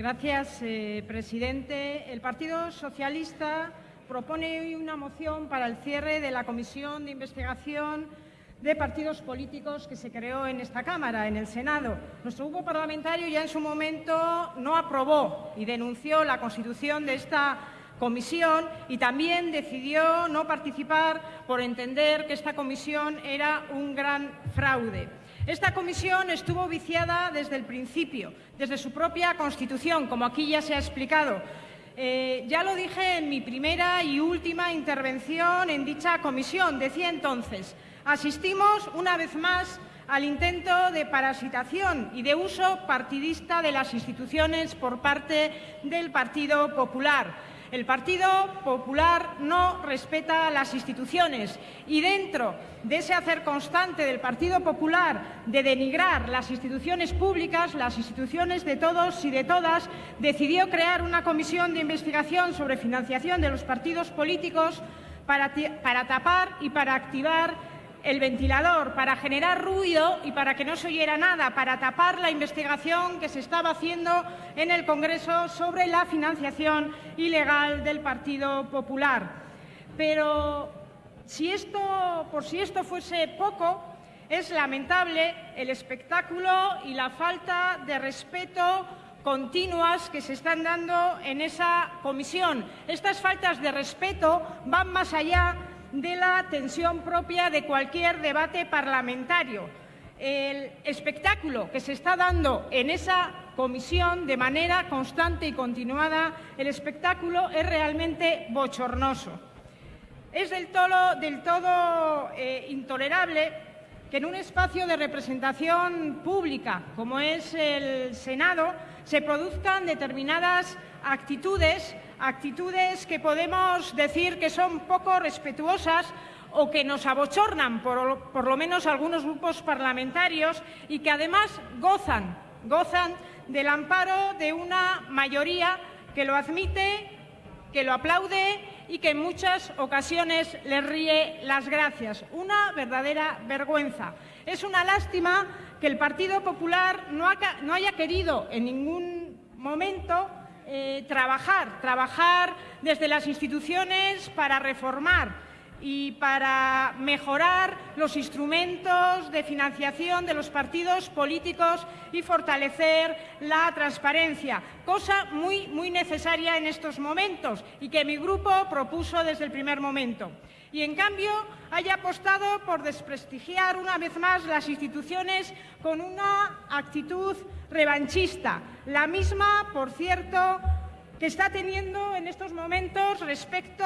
Gracias, eh, presidente. El Partido Socialista propone hoy una moción para el cierre de la Comisión de Investigación de Partidos Políticos que se creó en esta Cámara, en el Senado. Nuestro grupo parlamentario ya en su momento no aprobó y denunció la constitución de esta comisión y también decidió no participar por entender que esta comisión era un gran fraude. Esta comisión estuvo viciada desde el principio, desde su propia constitución, como aquí ya se ha explicado. Eh, ya lo dije en mi primera y última intervención en dicha comisión. Decía entonces, asistimos una vez más al intento de parasitación y de uso partidista de las instituciones por parte del Partido Popular. El Partido Popular no respeta las instituciones y dentro de ese hacer constante del Partido Popular de denigrar las instituciones públicas, las instituciones de todos y de todas, decidió crear una comisión de investigación sobre financiación de los partidos políticos para, para tapar y para activar el ventilador para generar ruido y para que no se oyera nada, para tapar la investigación que se estaba haciendo en el Congreso sobre la financiación ilegal del Partido Popular. Pero si esto, por si esto fuese poco, es lamentable el espectáculo y la falta de respeto continuas que se están dando en esa comisión. Estas faltas de respeto van más allá de la tensión propia de cualquier debate parlamentario. El espectáculo que se está dando en esa comisión de manera constante y continuada, el espectáculo es realmente bochornoso. Es del todo, del todo eh, intolerable que en un espacio de representación pública como es el Senado se produzcan determinadas actitudes actitudes que podemos decir que son poco respetuosas o que nos abochornan, por, lo menos algunos grupos parlamentarios, y que además gozan, gozan del amparo de una mayoría que lo admite, que lo aplaude y que en muchas ocasiones le ríe las gracias. Una verdadera vergüenza. Es una lástima que el Partido Popular no haya querido en ningún momento eh, trabajar, trabajar desde las instituciones para reformar y para mejorar los instrumentos de financiación de los partidos políticos y fortalecer la transparencia, cosa muy, muy necesaria en estos momentos y que mi grupo propuso desde el primer momento. Y, en cambio, haya apostado por desprestigiar una vez más las instituciones con una actitud revanchista, la misma, por cierto, que está teniendo en estos momentos respecto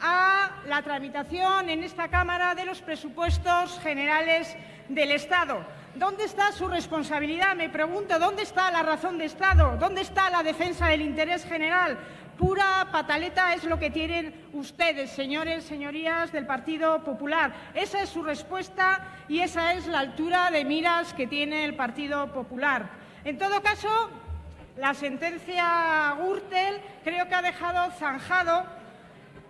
a la tramitación en esta Cámara de los presupuestos generales del Estado. ¿Dónde está su responsabilidad? Me pregunto, ¿dónde está la razón de Estado? ¿Dónde está la defensa del interés general? Pura pataleta es lo que tienen ustedes, señores, señorías del Partido Popular. Esa es su respuesta y esa es la altura de miras que tiene el Partido Popular. En todo caso, la sentencia Gürtel creo que ha dejado zanjado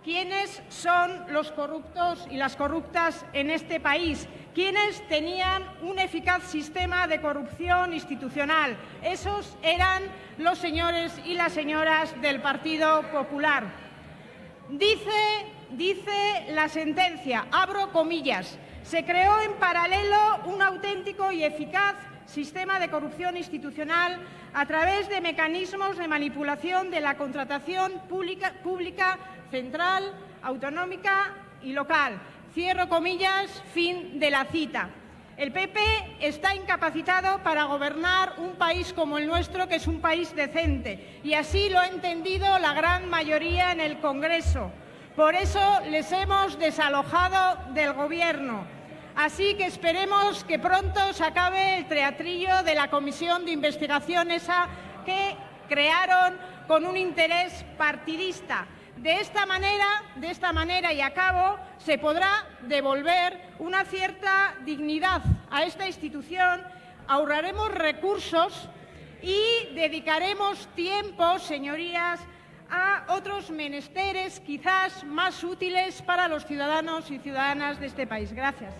quiénes son los corruptos y las corruptas en este país, quiénes tenían un eficaz sistema de corrupción institucional. Esos eran los señores y las señoras del Partido Popular. Dice, dice la sentencia, abro comillas, se creó en paralelo un auténtico y eficaz sistema de corrupción institucional a través de mecanismos de manipulación de la contratación pública, pública central, autonómica y local. Cierro comillas, fin de la cita. El PP está incapacitado para gobernar un país como el nuestro, que es un país decente, y así lo ha entendido la gran mayoría en el Congreso. Por eso les hemos desalojado del Gobierno. Así que esperemos que pronto se acabe el teatrillo de la comisión de investigación esa que crearon con un interés partidista. De esta manera, de esta manera y a cabo, se podrá devolver una cierta dignidad a esta institución, ahorraremos recursos y dedicaremos tiempo, señorías, a otros menesteres quizás más útiles para los ciudadanos y ciudadanas de este país. Gracias.